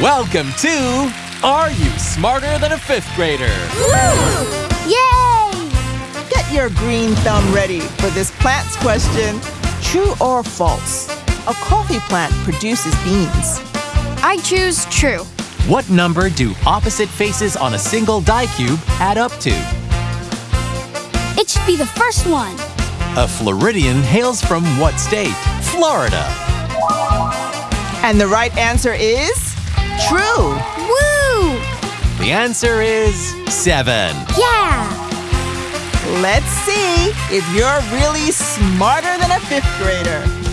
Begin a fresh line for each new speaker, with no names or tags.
Welcome to Are You Smarter Than a Fifth Grader? Woo!
Yay!
Get your green thumb ready for this plant's question. True or false? A coffee plant produces beans.
I choose true.
What number do opposite faces on a single die cube add up to?
It should be the first one.
A Floridian hails from what state? Florida.
And the right answer is true.
Woo!
The answer is seven.
Yeah!
Let's see if you're really smarter than a fifth grader.